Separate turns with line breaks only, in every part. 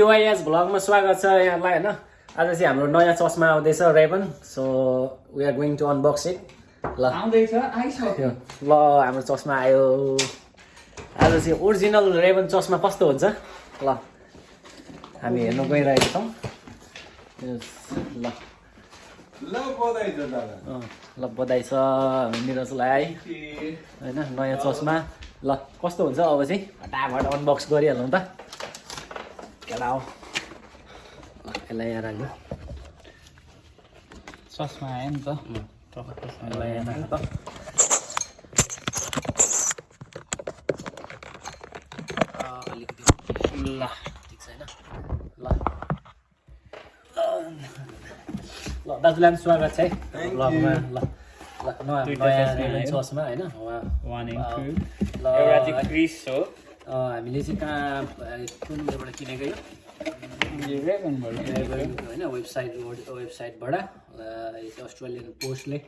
डिवाइएस भ्लगमा स्वागत छ यहाँलाई होइन? आज चाहिँ हाम्रो नयाँ चस्मा आउँदैछ Ray Ban so we are going to unbox it ल।
आउँदैछ आइसक्यो।
ल हाम्रो चस्मा आयो। आज चाहिँ ओरिजिनल रेबन चस्मा कस्तो हुन्छ? ल। हामी हेर्नु गइरहेको छौँ ल।
ल बधाई छ दादा।
अँ, ल बधाई छ निरजलाई। होइन नयाँ चस्मा। ल कस्तो हुन्छ अब चाहिँ? फटाफट अनबक्स गरिहालौँ त। केला हो ल यसलाई यहाँ राख्नु
चस्मा आयो नि त
यसलाई यहाँ राख्नु त ल ठिक छैन ल ल दाजुलाई पनि स्वागत छ है ब्लगमा ल ल नयाँ नयाँ।
चस्मा
होइन उहाँ
एउटा चाहिँ क्रिस हो
हामीले चाहिँ कहाँ कुन उयोबाट किनेको यो। होइन वेबसाइट वेबसाइटबाट अस्ट्रेलियन पोस्टले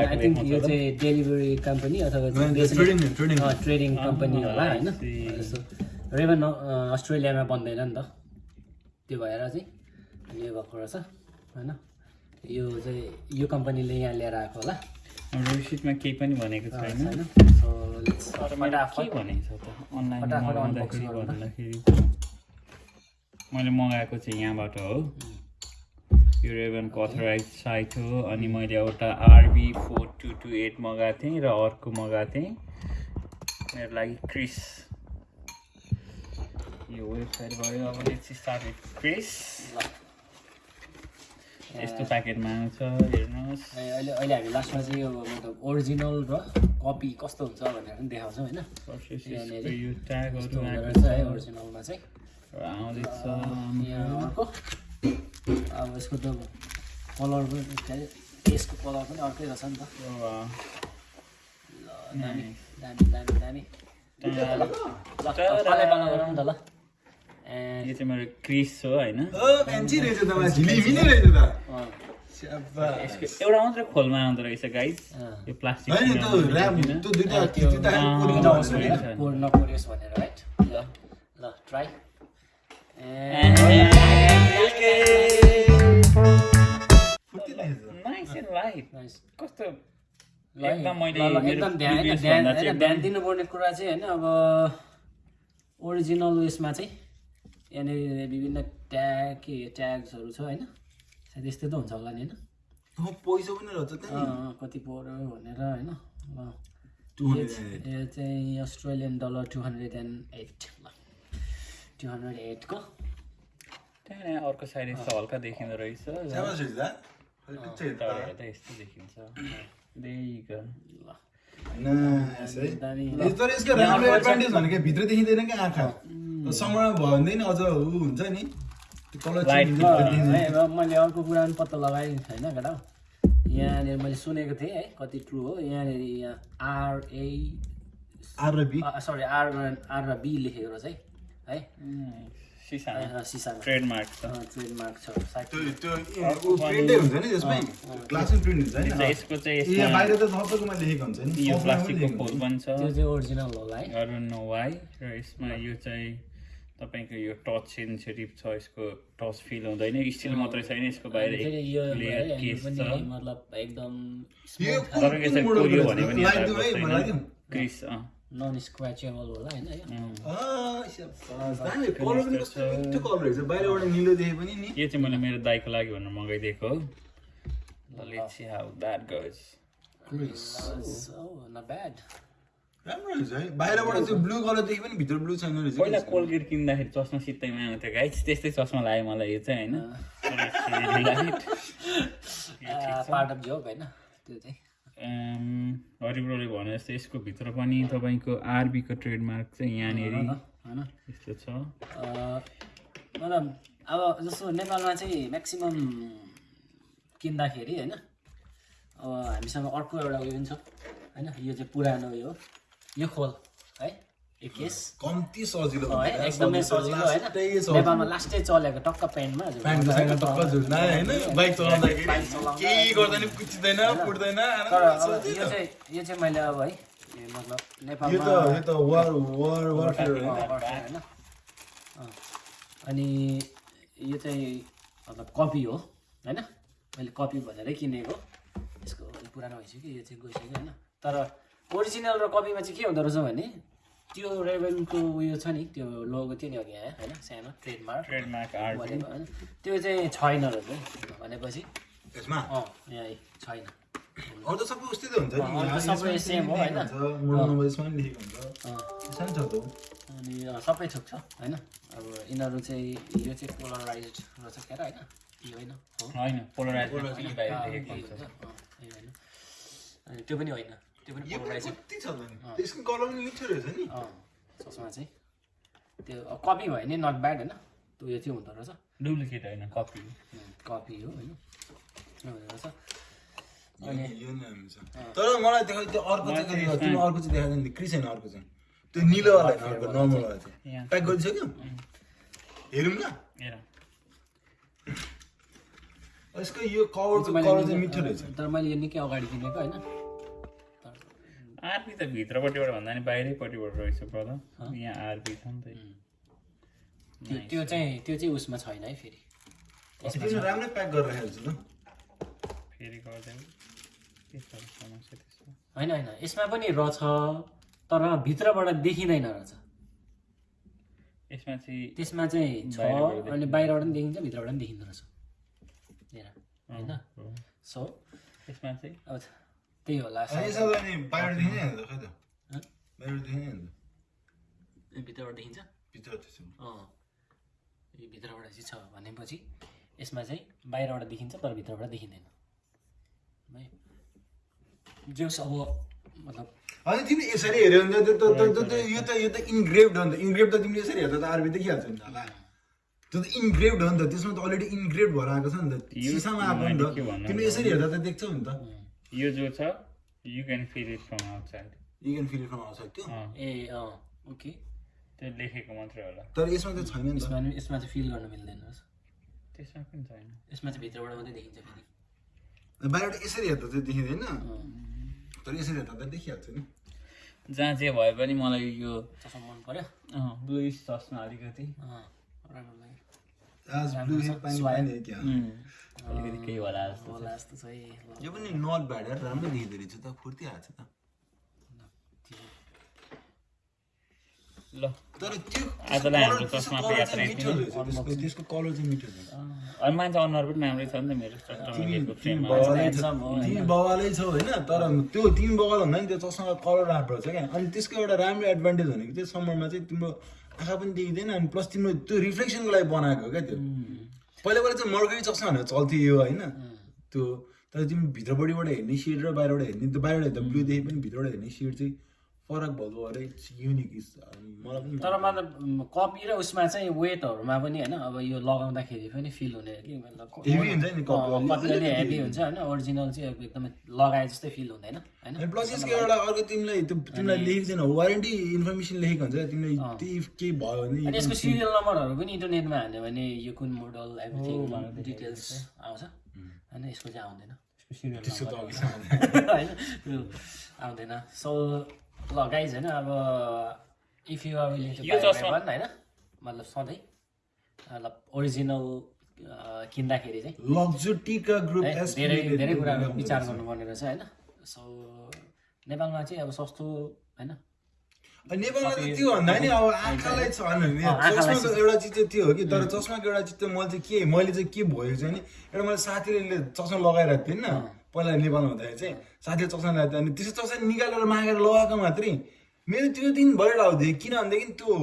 आई थिङ्क यो
त?
चाहिँ डेलिभरी कम्पनी अथवा. ट्रेडिङ कम्पनी होला होइन. जस्तो रेभन अस्ट्रेलियामा बन्दैन नि त त्यो भएर चाहिँ यो भएको रहेछ होइन यो चाहिँ यो कम्पनीले यहाँ लिएर आएको होला
रिसिटमा केही पनि भनेको छैन। मैले मगाएको चाहिँ यहाँबाट हो। यो रेभनको अथराइज साइट हो। अनि मैले एउटा RB four two two eight मगाएको थिएँ र अर्को मगाएको थिएँ। मेरो लागि क्रिस यो वेबसाइट भयो। अब लेट्स स्टार्ट विथ क्रिस यस्तो प्याकेटमा आउँछ हेर्नुहोस्।
अहिले अहिले हामी लास्टमा चाहिँ यो मतलब ओरिजिनल र कपी कस्तो हुन्छ भनेर पनि देखाउँछौँ होइन।
यो ट्यागहरू
रहेछ है ओरिजिनलमा चाहिँ।
आउँदैछ
अर्को। अब यसको त कलर पनि यसको कलर पनि अर्कै रहेछ नि त। दामी दामी दामी दामी। ल त ल
यो चाहिँ मेरो क्रिस हो होइन? एउटा मात्रै खोलमा आउँदो रहेछ गाइस
अँ।
यो प्लास्टिक
ल ट्राई
नाइस कस्तो? एकदम
ध्यान दिनुपर्ने कुरा चाहिँ होइन अब ओरिजिनल उयसमा चाहिँ यहाँनिर विभिन्न ट्याग के ट्याग्सहरू छ होइन? सायद यस्तै त हुन्छ होला नि होइन?
पैसा पनि रहेछ
कति पऱ्यो भनेर होइन? यो चाहिँ- Australian dollar two hundred and eight. ल। टु हन्ड्रेड एटको
त्यहाँ अर्को साइड यस्तो हल्का देखिँदो रहेछ। यस्तो देखिन्छ.
ल।
तर यसको राम्रो एडभान्टेज भनेको भित्र देखिँदैन क्या आँखा। समयमा भयो भने नि अझ ऊ हुन्छ नि।
मैले अर्को कुरा पनि पत्ता लगाएँ होइन केटा। यहाँनिर मैले सुनेको थिएँ है कति ट्रु हो। यहाँनिर यहाँ आरए
आर र बी
सरी आर आर र बी लेखेको रहेछ है। है।
ट्रेडमार्क छ।
ट्रेडमार्क छ। सायद।
त्यो त्यो ऊ प्रिन्टै हुन्छ नि त्यसमै। ग्लासै प्रिन्ट हुन्छ नि।
यसको चाहिँ
ए,
यसमा यो प्लास्टिकको खोल
चाहिँ ओरिजिनल होला है
अरू नो वाइ र यसमा यो चाहिँ तपाईँको यो टच सेन्सिटिभ छ यसको टच फिल हुँदैन। स्टिल मात्रै छैन यसको बाहिर
एकदम
क्रिस
नन स्क्र्याचेबल होला होइन
बाहिरबाट निलो देखे पनि नि
यो चाहिँ मैले मेरो दाइको लागि भनेर मगाइदिएको हो let's see how that goes
not bad
राम्रो रहेछ है बाहिरबाट त्यो ब्लू कलर देखे पनि भित्र ब्लू छैन रहेछ
पहिला कोलगेट किन्दाखेरि चस्मा सित्तैमा आउँथ्यो गाइस त्यस्तै चस्मा लाग्यो मलाई यो चाहिँ होइन
पार्ट अफ जोक होइन त्यो चाहिँ
हरिब्रोले भने जस्तो यसको भित्र पनि तपाईँको आरबीको ट्रेडमार्क चाहिँ यहाँनिर
होइन
यस्तो छ।
मतलब अब जस्तो नेपालमा चाहिँ म्याक्सिमम् किन्दाखेरि होइन अब हामीसँग अर्को एउटा उयो पनि छ होइन। यो चाहिँ पुरानो उयो हो यो खोल है।
कम्ती सजिलो
एकदमै सजिलो होइन। नेपालमा लास्टै चलेको टक्क प्यान्टमा
बाइक चलाउँदाखेरि
यो चाहिँ यो चाहिँ मैले अब है मतलब
यो
नेपालमा। अनि यो चाहिँ मतलब कपी हो होइन। मैले कपी भनेरै किनेको। यसको पुरानो भइसक्यो यो चाहिँ गइसक्यो होइन। तर ओरिजिनल र कपीमा चाहिँ के हुँदो रहेछ भने त्यो रेभेनको उयो छ नि त्यो लोगो थियो नि अघि यहाँ होइन? सानो ट्रेडमार्क
ट्रेडमार्क
होइन? त्यो चाहिँ छैन रहेछ है भनेपछि।
यसमा
अँ यहाँ छैन।
अरू त सबै उस्तै त हुन्छ
सबै हो, होइन? अनि सबै थोक छ होइन? अब यिनीहरू चाहिँ यो चाहिँ पोलराइज रहेछ क्या होइन यो होइन।
पोलराइज
होइन। अनि त्यो पनि होइन। त्यो पनि
कति छ नि त्यसको कलर पनि मिठो रहेछ नि
अँ चस्मा चाहिँ त्यो कपी भयो भने नट ब्याड होइन त्यो यो चाहिँ हुँदो रहेछ
डुप्लिकेट होइन कपी
कपी हो होइन रहेछ
नै तर मलाई देखाइ त्यो अर्को चाहिँ तिमी अर्को चाहिँ देखाएको नि क्रिस होइन अर्को चाहिँ त्यो निलोवाला होइन अर्को नर्मलवाला चाहिँ। प्याक गरिसक्यो हेरौँ न
हेर
यसको यो कभरको
मैले
कलर चाहिँ मिठो रहेछ
तर मैले यो निकै अगाडि किनेको होइन
आरपी त भित्रपट्टिबाट भन्दा नि बाहिरैपट्टिबाट रहेछ ब्रदर यहाँ आरपी छ नि त।
त्यो त्यो चाहिँ त्यो चाहिँ उसमा छैन है फेरि।
राम्रै प्याक गरेर त।
फेरि
होइन होइन। यसमा पनि रहेछ तर भित्रबाट देखिँदैन रहेछ।
यसमा चाहिँ
त्यसमा चाहिँ छ अनि बाहिरबाट पनि देखिन्छ भित्रबाट पनि देखिँदो रहेछ। होइन। सो
यसमा चाहिँ
अब त्यही होला
अनि यसो त अनि बाहिर देखिने नि त खै त
हँ?
बाहिर देखिने नि त
भित्रबाट देखिन्छ
भित्र
अँ यो भित्रबाट चाहिँ छ भनेपछि यसमा चाहिँ बाहिरबाट देखिन्छ तर भित्रबाट देखिँदैन है जोस् अब मतलब
अनि तिमीले यसरी हेऱ्यो भने त त्यो त- त- त- यो त यो त इन्ग्रेभड हो नि त इन्ग्रेभ त तिमीले यसरी हेर्दा त आरबी देखिहाल्छ नि त होला त्यो त इन्ग्रेभड हो नि त त्यसमा त अलरेडी इन्ग्रेभ भएर आएको छ नि त सिसामा आएको नि त तिमीले यसरी हेर्दा त देख्छौ नि त
यो जो छ you can feel it from outside
you can feel from आउँछ त्यो
ए अँ। ओके।
त्यो लेखेको मात्रै होला।
तर यसमा त छैन
यसमा यसमा चाहिँ फिल गर्न मिल्दैन
त्यसमा पनि छैन।
यसमा चाहिँ भित्रबाट मात्रै देखिन्छ फेरि।
बाहिरबाट यसरी हेर्दा चाहिँ देखिँदैन? तर यसरी हेर्दा त देखिहाल्छ नि।
जहाँ जे भए पनि मलाई यो
चस्मा मन पऱ्यो
ब्लुइस चस्मा अलिकति।
अँ राम्रो लाग्यो।
अलिकति केही होला जस्तो
यो पनि नट ब्याड यार राम्रो देखिँदो रहेछ त फुर्ती त।
त्यो-
ल।
तर त्यो
आजलाई हाम्रो
त्यसको
चस्माको
colour
यात्रा
चाहिँ
यति
मिठो
नै।
रहेछ। त्यसको त्यसको कलर चाहिँ मिठो रहेछ।
अनि मान्छे अनुहार पनि राम्रै छ नि त मेरो
होइन?
तर त्यो तिमी बवाल भन्दा नि त्यो चस्माको कलर राम्रो छ क्या। अनि त्यसको एउटा राम्रो एडभान्टेज भनेको चाहिँ समरमा चाहिँ तिम्रो आँखा पनि देखिँदैन अनि प्लस तिम्रो त्यो रिफ्लेक्सनको लागि बनाएको हो क्या त्यो। पहिला पहिला चाहिँ मर्गरी चस्मा भनेर चल्थ्यो यो होइन। त्यो तर तिमी भित्रपट्टिबाट हेर्ने सेड र बाहिरबाट हेर्ने त्यो बाहिरबाट हेर्दा ब्लू देखि पनि भित्रबाट हेर्ने सेड चाहिँ फरक भएको अरे युनिक मलाई पनि
तर मतलब कपी र उसमा चाहिँ वेटहरूमा पनि होइन अब यो लगाउँदाखेरि पनि फिल हुने कि मतलब
Heavy हुन्छ नि
हेभी हुन्छ होइन ओरिजिनल चाहिँ अब एकदमै लगाए जस्तै फिल हुँदैन होइन?
प्लस यसको एउटा अर्को तिमीलाई त्यो तिमीलाई लेखेको छैन वारेन्टी इन्फर्मेसन लेखेको हुन्छ। तिमीलाई त्यही केही भयो भने
यसको सिरियल नम्बरहरू पनि इन्टरनेटमा हाल्यो भने यो कुन मोडल एभ्रिथिङ डिटेल्स आउँछ। होइन यसको चाहिँ आउँदैन। होइन त्यो आउँदैन। सो ल गाइज होइन अब इफ यु आर विलिङ होइन मतलब सधैँ मतलब ओरिजिनल किन्दाखेरि चाहिँ।
लग्जोटिका ग्रुप
है,
एस
धेरै धेरै कुराहरू विचार गर्नुपर्ने रहेछ होइन। सो नेपालमा चाहिँ अब सस्तो होइन।
नेपालमा त त्यो भन्दा नि अब आँखालाई छ चस्माको एउटा चिज चाहिँ त्यो हो कि तर चस्माको एउटा चिज चाहिँ मैले चाहिँ के मैले चाहिँ के भयो चाहिँ नि एउटा मैले साथीले चस्मा लगाइरहेको थिएँ नि पहिला नेपालमा हुँदाखेरि चाहिँ साथीले लगाएको थियो अनि त्यसो चस्मा निकालेर मागेर लगाएको मात्रै। मेरो त्यो दिन भएर आउँथ्यो किन भनेदेखि त्यो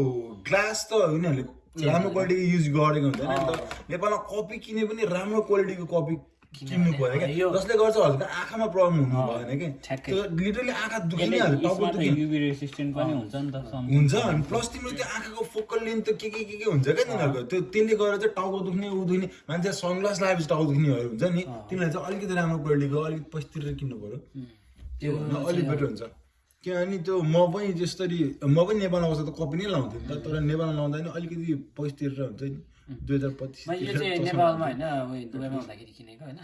ग्लास त उनीहरूले राम्रो क्वालिटीको युज गरेको हुँदैन। नि त नेपालमा कपी किने पनि राम्रो क्वालिटीको कपी किन्नु पऱ्यो क्या? जसले गर्छ हजुरको आँखामा प्रब्लम हुनु भएन कि। त्यो लिटरली आँखा
यसले
दुखिहाल्छ टाउको
यसमा त
दुखि
युभी रेसिस्टेन्ट पनि हुन्छ
अनि प्लस तिम्रो त्यो आँखाको फोकल लेन्थ त के के के के हुन्छ क्या तिनीहरूको? त्यो त्यसले गर्दा चाहिँ टाउको दुख्ने ऊ दुख्ने मान्छे सनग्लास लगाएपछि टाउको दुख्नेहरू हुन्छ नि। तिमीलाई चाहिँ अलिकति राम्रो क्वालिटीको अलिक पैसा तिरेर किन्नु पऱ्यो त्यो भन्दा अलिक बेटर हुन्छ। किनभने त्यो म पनि जसरी म पनि नेपालमा बस्दा त कपी नै लाउँथेँ नि त तर नेपालमा लाउँदा नि अलिकति पैसा तिरेर हुन्छ नि। दुई हजार पच्चिस
मैले यो चाहिँ नेपालमा होइन उयो दुबईमा हुँदाखेरि किनेको होइन।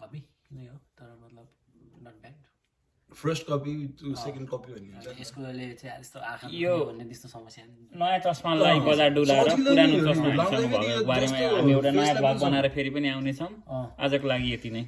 कपी नै हो तर मतलब नट ब्याड
फर्स्ट कपी त्यो सेकेन्ड कपी भन्ने हुन्छ।
यसकोले चाहिँ यस्तो आँखा
यो-
भन्ने त्यस्तो समस्या।
नयाँ चस्मालाई बजार डुलाएर पुरानो चस्मा भएको बारेमा हामी एउटा नयाँ
पनि
बनाएर फेरि पनि आउनेछौँ। आजको लागि यति नै।